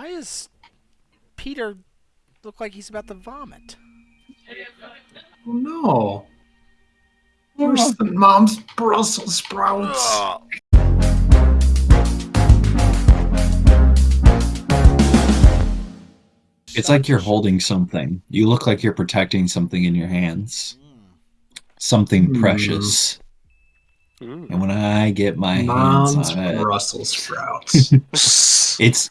Why is Peter look like he's about to vomit? Oh no. Where's the mom's Brussels sprouts? It's like you're holding something. You look like you're protecting something in your hands. Something Hmm. precious. Mm. And when I get my Mom's hands on it, Brussels sprouts. it's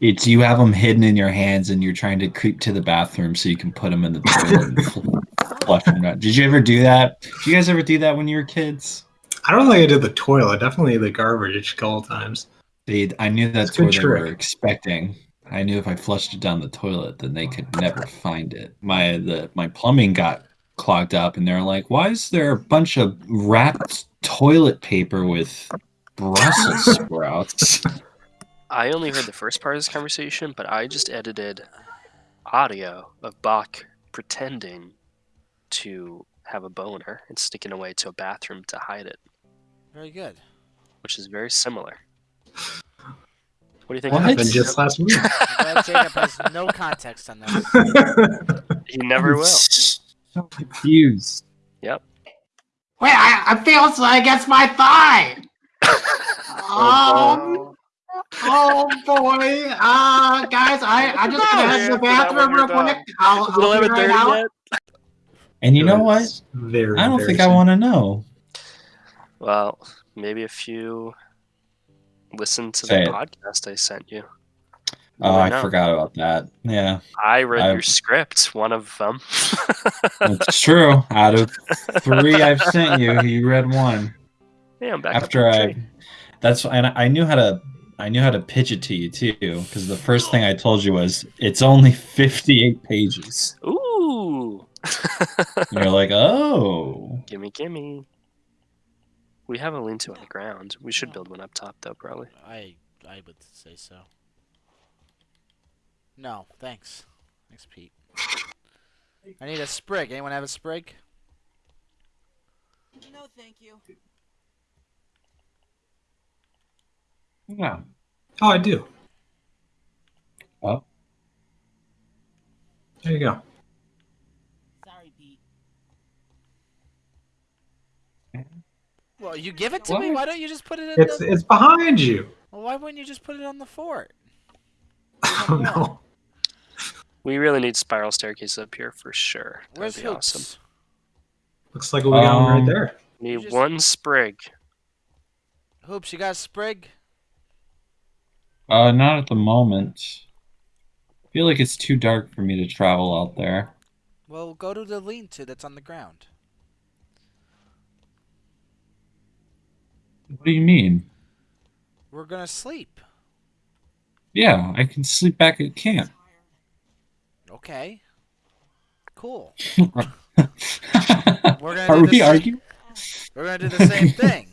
it's you have them hidden in your hands and you're trying to creep to the bathroom so you can put them in the toilet and flush them out. Did you ever do that? Did you guys ever do that when you were kids? I don't think I did the toilet. Definitely the garbage a couple times. They, I knew that's what they were expecting. I knew if I flushed it down the toilet, then they could never find it. My the my plumbing got clogged up, and they're like, "Why is there a bunch of wrapped toilet paper with Brussels sprouts?" I only heard the first part of this conversation, but I just edited audio of Bach pretending to have a boner and sticking away to a bathroom to hide it, Very good. which is very similar. What do you think? What What? happened just last week? Glad Jacob has no context on that. He never will. So confused. Yep. Wait, I, I feel so against my thigh. Um, oh boy. Uh, guys, I, I'm just gonna head to the bathroom real quick. I'll, Is I'll be right out. yet? And you know what? Very. I don't think I want to know. Well, maybe if you listen to Say the it. podcast I sent you. you Oh, I know. forgot about that. Yeah, I read I- your script, one of them. it's true. Out of three I've sent you, you read one. yeah, I'm back After up I, that's and I knew how to. I knew how to pitch it to you too, because the first thing I told you was it's only fifty-eight pages. Ooh. And you're like, oh, gimme, gimme. We have a lean-to on the ground. We should build one up top, though, probably. I I would say so. No, thanks. Thanks, Pete. I need a sprig. Anyone have a sprig? No, thank you. Yeah. Oh, I do. Oh. There you go. Sorry, Pete. Well, you give it to me. What? Why don't you just put it in It's the? it's behind you. Well, why wouldn't you just put it on the fort? Oh no. We really need spiral staircase up here for sure. That'd be hoops? awesome. Looks like we got one Um, right there. Need just- one sprig. Hoops, you got a sprig? Uh, not at the moment. I feel like it's too dark for me to travel out there. Well, go to the lean-to that's on the ground. What do you mean? We're gonna sleep. Yeah, I can sleep back at camp. Okay. Cool. Are We're gonna do we arguing? We're gonna do the same thing.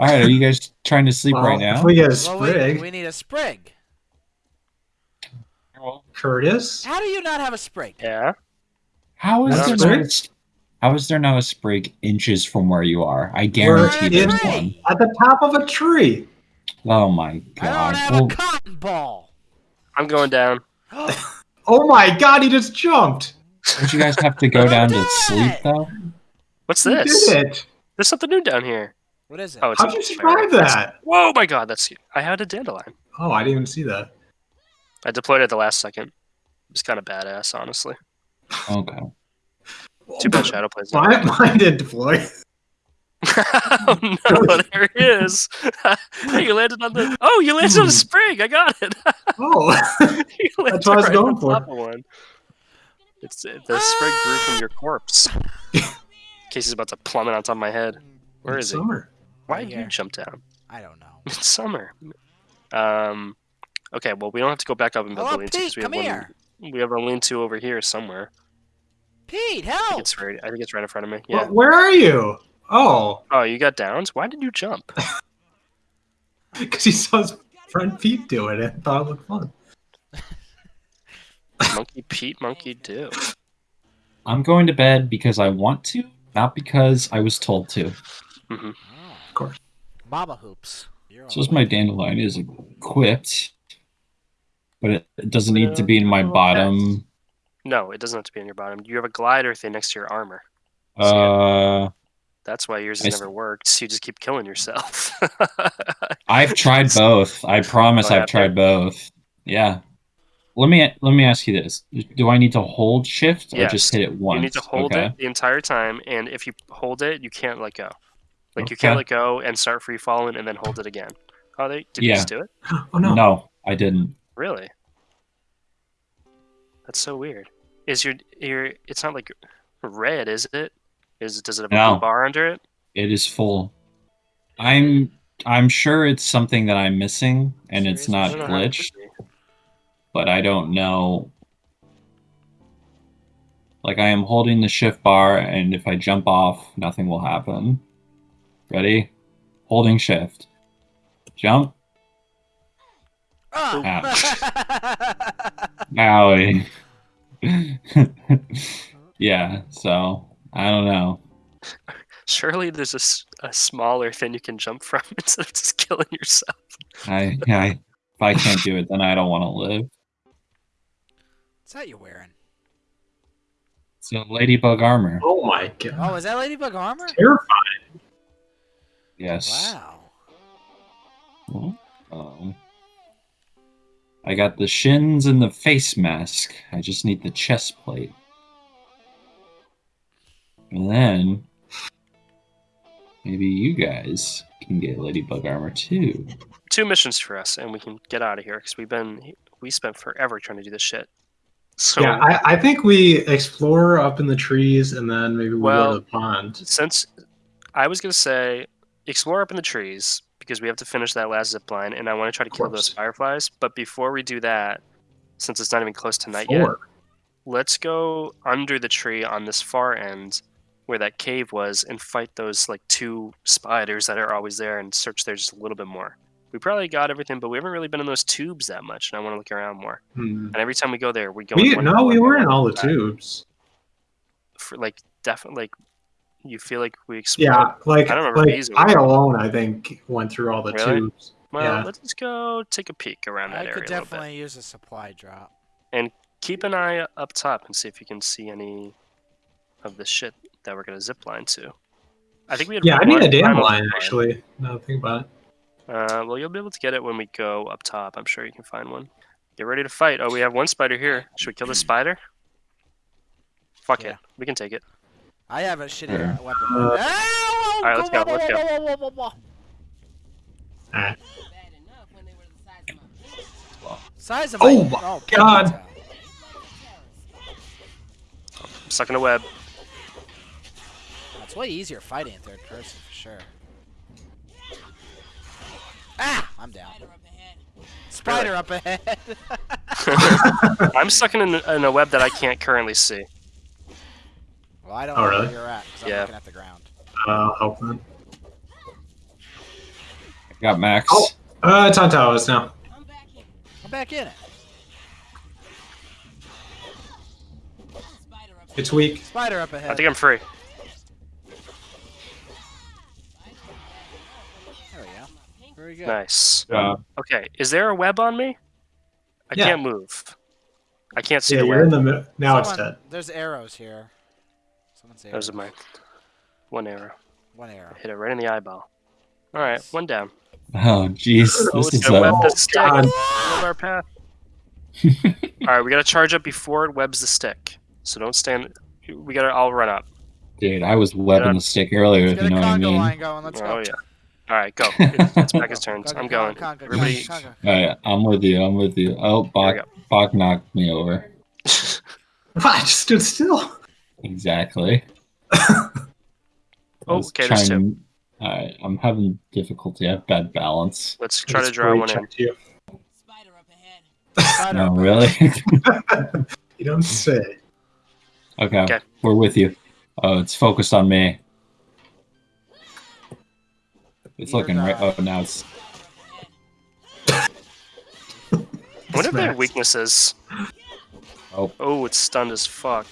All right, are you guys trying to sleep Well, right now? We get a Well, we, sprig, we need a sprig. Curtis. How do you not have a sprig? Yeah. How is Not there a not a, sprig? how is there not a sprig inches from where you are? I We're guarantee in there's one. At the top of a tree. Oh my god. I don't god! have Well, a cotton ball. I'm going down. Oh my god, he just jumped. don't you guys have to go down to sleep though? What's this? did it. There's something new down here. What is it? Oh, it's How'd you survive that? Whoa, my god, that's I had a dandelion. Oh, I didn't even see that. I deployed it at the last second. It's kind of badass, honestly. Okay. Too bad Shadow plays that. Mine, mine did deploy. oh no, there he is. hey, you landed on the. Oh, you landed on a spring. I got it. Oh, that's landed what I was right going for. one. It's the spring grew from your corpse. Casey's about to plummet on top of my head. Where it's is he? summer. Why Right did you here. jump down? I don't know. It's summer. Um. Okay, well, we don't have to go back up and build Hello, the lean-to 'cause Pete. we have Come one. here. We have a lean-to over here somewhere. Pete, I think help! it's right. I think it's right in front of me. Wh- Yeah. Where are you? Oh, Oh, you got downs. Why did you jump? because he saw his friend Pete do it and thought it looked fun. monkey Pete, monkey do. I'm going to bed because I want to, not because I was told to. hmm Of course. Baba hoops. So as my dandelion is equipped But it, it doesn't need to be in my bottom. No, it doesn't have to be on your bottom. You have a glider thing next to your armor. Uh, That's why yours has s- never worked. So you just keep killing yourself. I've tried both. I promise Oh, I've have tried you? both. Yeah. Let me let me ask you this: Do I need to hold shift or Yes. just hit it once? you need to hold okay. it the entire time, and if you hold it, you can't let go. Like you can't Okay. let go and start free falling and then hold it again. Oh, they did you Yeah. just do it? Oh no. No, I didn't. Really? That's so weird. Is your your? It's not like red, is it? Is does it have a No. blue bar under it? It is full. I'm I'm sure it's something that I'm missing and it's Serious? not I don't know how it glitched, could be. but I don't know. Like I am holding the shift bar and if I jump off, nothing will happen. Ready? Holding shift. Jump. Oh. Owie. yeah, so I don't know. Surely there's a, a smaller thing you can jump from instead of just killing yourself. I, I if I can't do it, then I don't want to live. What's that you're wearing? So ladybug armor. Oh my god. Oh, is that Ladybug armor? Terrifying. Yes. Wow. Um, I got the shins and the face mask. I just need the chest plate. And then maybe you guys can get ladybug armor too. Two missions for us, and we can get out of here because we've been we spent forever trying to do this shit. So Yeah, I, I think we explore up in the trees and then maybe we Well- go to the pond. since I was gonna say explore up in the trees because we have to finish that last zip line, and I want to try to kill those fireflies. But before we do that, since it's not even close to night yet, let's go under the tree on this far end where that cave was and fight those like two spiders that are always there and search there just a little bit more. We probably got everything, but we haven't really been in those tubes that much, and I want to look around more. Hmm. And every time we go there, we go. in We, no, we were in all the tubes. For like definitely, like you feel like we explored. Yeah, like I don't remember like I alone, I think went through all the Really? tubes. Well, yeah. let's just go take a peek around that I area could a little bit. definitely use a supply drop. And keep an eye up top and see if you can see any of the shit that we're gonna zip line to. I think we had Yeah, I need a damn line actually. Now think about it. Uh, well, you'll be able to get it when we go up top. I'm sure you can find one. Get ready to fight. Oh, we have one spider here. Should we kill the spider? Fuck Yeah. it. We can take it. I have a shitty Sure. uh, weapon. Uh, Ow! Alright, let's go, let's go. Size of my fist. Size of Oh my, my oh, God. ponytail. I'm stuck in a web. It's way easier fighting in third person for sure. Ah! I'm down. Spider up ahead. Spider up ahead. I'm stuck in in a web that I can't currently see. Well, I don't Oh, know really? where you're at because Yeah. I'm looking at the ground. Uh, help then. I got Max. Oh. Uh, it's on towers now. I'm back here. I'm back in it. Spider up It's weak. Spider up ahead. I think I'm free. There we go. Very good. Nice. Uh, Okay, is there a web on me? I Yeah. can't move. I can't see Yeah, the you're in the middle. Now it's dead. There's arrows here. Someone's arrows. Those are mine. One arrow. One arrow. Hit it right in the eyeball. All right, one down. oh, jeez. Oh, This it's is gonna web the stick. God. Our path. All right, we gotta charge up before it webs the stick. So don't stand. We gotta all run up. dude. I was webbing the stick earlier. Let's If you know what I mean. line going. Let's oh go. yeah. All right, go. It's, it's back his turns. Conga, I'm going. Everybody. conga, conga. All right, I'm with you. I'm with you. Oh, Here Bach, Bach knocked me over. I just stood still. Exactly. Oh, I was okay, there's two. All right, I'm having difficulty. I have bad balance. Let's try to draw one in. check to You. Spider up ahead. Spider No, up really? you don't say. okay, Okay. we're with you. Oh, it's focused on me. It's Either looking right. Oh, now it's. What are their weaknesses? Oh. Oh, it's stunned as fuck.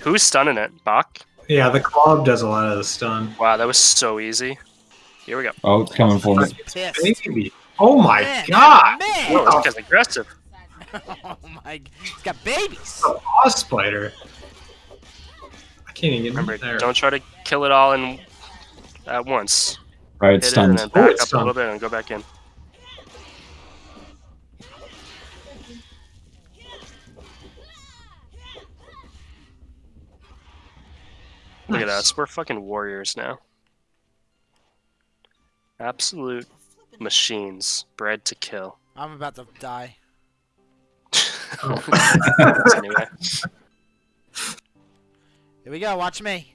Who's stunning it? Bach? Yeah, the club does a lot of the stun. Wow, that was so easy. Here we go. Oh, it's coming for me. ahead. Pissed. Maybe. Oh my Man, god! Man. Whoa, this guy's aggressive. oh my. He's got babies. A boss spider. I can't even get Remember, there. don't try to kill it all in at once. Right, Hit it and stunned. then Oh, back it's up a little bit and go back in. Look at us. We're fucking warriors now. Absolute machines, bred to kill. I'm about to die. anyway, Here we go. Watch me.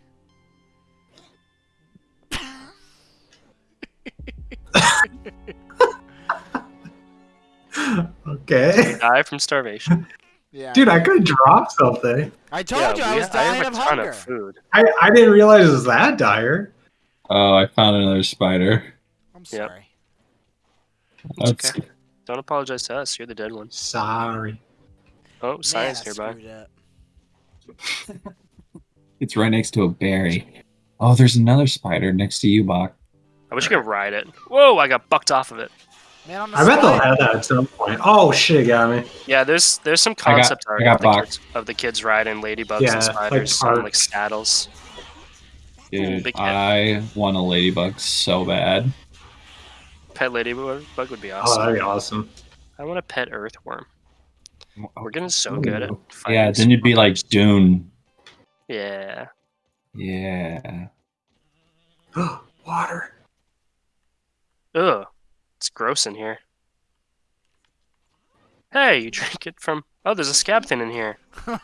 Okay. die from starvation. Yeah. Dude, I could drop something. I told yeah, you I we- was dying have of a ton hunger. of food. I, I didn't realize it was that dire. Oh, I found another spider. I'm Yep. sorry. Okay. Don't apologize to us. You're the dead one. Sorry. Oh, science Man, I nearby. it's right next to a berry. Oh, there's another spider next to you, Bach. I wish you could ride it. Whoa, I got bucked off of it. Man, I'm a I bet they'll have that at some point. Oh shit, it got me. Yeah, there's there's some I got- concept I art got of, the kids, of the kids riding ladybugs Yeah, and like spiders on like saddles. Dude, big. I want a ladybug so bad. Pet ladybug would be Oh, awesome. that'd be awesome. I want a pet earthworm. We're getting so good at Ooh. fighting Yeah, then you'd be like. Dune. Yeah. Yeah. Water. Ugh. It's gross in here. Hey, you drink it from Oh, there's a scab thing in here.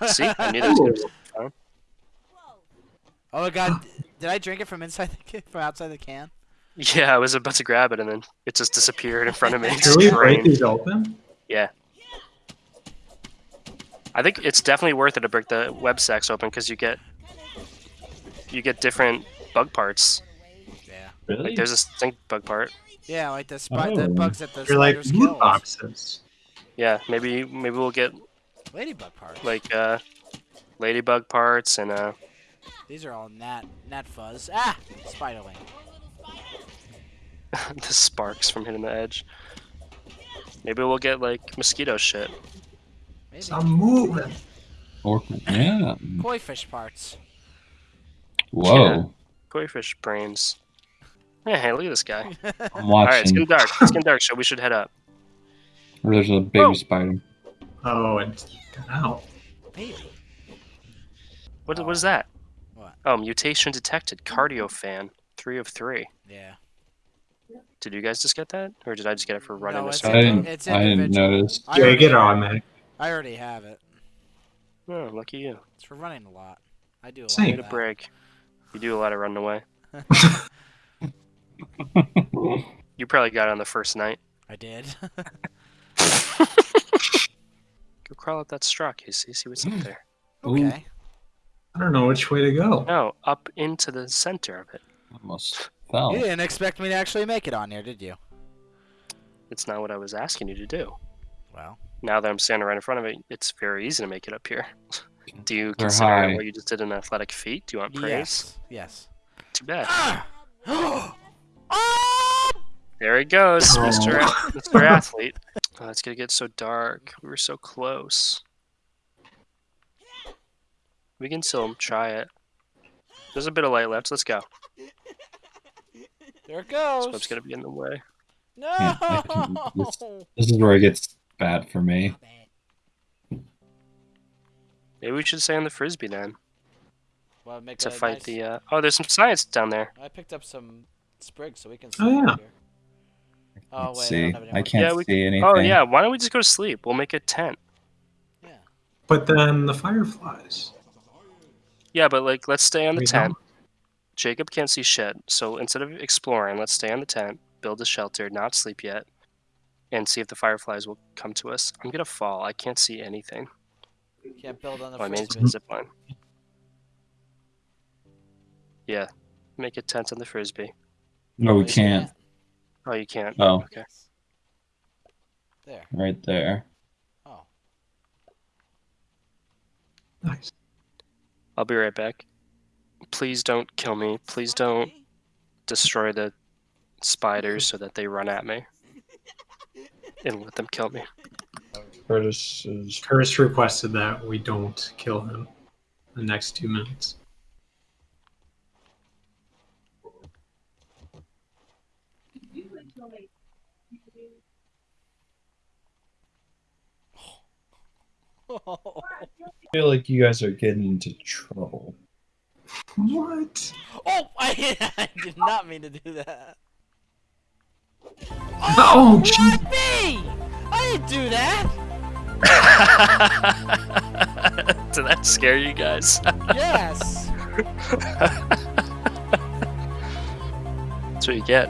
See? I knew there was gonna be something. Oh my god, did I drink it from inside the can, from outside the can? Yeah, I was about to grab it and then it just disappeared in front of me. It Can we break these open? Yeah. I think it's definitely worth it to break the web sacks open because you get you get different bug parts. Yeah. Really? Like there's a stink bug part. Yeah, like the, spi- the Oh. bugs that the They're like spiders loot kill. boxes. Yeah, maybe maybe we'll get Ladybug parts. like uh ladybug parts and uh These are all gnat gnat fuzz. Ah! Spiderling. the sparks from hitting the edge. Maybe we'll get like mosquito shit. Maybe. I'm moving. Or, yeah. Koi fish parts. Whoa. Koi fish brains. Yeah, hey, look at this guy. I'm Alright, it's getting dark. It's getting dark, so we should head up. There's a baby Whoa. spider. Oh, and got out. Maybe. What, what is that? What? Oh, mutation detected. Cardio fan. Three of three. Yeah. Did you guys just get that? Or did I just get it for running No, this it's I didn't. it's I didn't notice. I Jay, already, get on there. I already have it. Oh, lucky you. It's for running a lot. I do a Same. Need lot a of break. You do a lot of running away. You probably got it on the first night. I did. Go crawl up that straw, Casey. See what's up there. okay. I don't know which way to go. No, up into the center of it. Almost fell. You didn't expect me to actually make it on here, did you? It's not what I was asking you to do. Well, Now that I'm standing right in front of it, it's very easy to make it up here. Do you They're consider high. what you just did an athletic feat? Do you want praise? yes. Yes. Too bad. Ah! There he goes, Oh. Mr. A- Mr. Athlete. Oh, it's gonna get so dark. We were so close. We can still try it. There's a bit of light left. Let's go. There it This goes. web's gonna be in the way. No. Yeah, can- this- This is where it gets bad for me. Maybe we should stay on the frisbee then Well, make to a fight nice- the. Uh... Oh, there's some science down there. I picked up some sprigs so we can. Oh, yeah. here. Oh Let's wait, I see. don't have I can't Yeah, we- see anything. Oh yeah. Why don't we just go to sleep? We'll make a tent. Yeah. But then the fireflies. Yeah, but like, let's stay on the We tent. don't- Jacob can't see shit, so instead of exploring, let's stay on the tent, build a shelter, not sleep yet, and see if the fireflies will come to us. I'm gonna fall. I can't see anything. Can't build on the Oh, I made frisbee. a zip line. Yeah, make a tent on the frisbee. No, we can't. Oh, you can't. Oh, Okay. There. right there. Oh. Nice. I'll be right back. Please don't kill me. Please don't destroy the spiders so that they run at me. and let them kill me. Curtis is Curtis requested that we don't kill him the next two minutes. I feel like you guys are getting into trouble. What? Oh, I, I did not mean to do that. Oh, oh jeez. What me? I didn't do that. Did that scare you guys? Yes. That's what you get.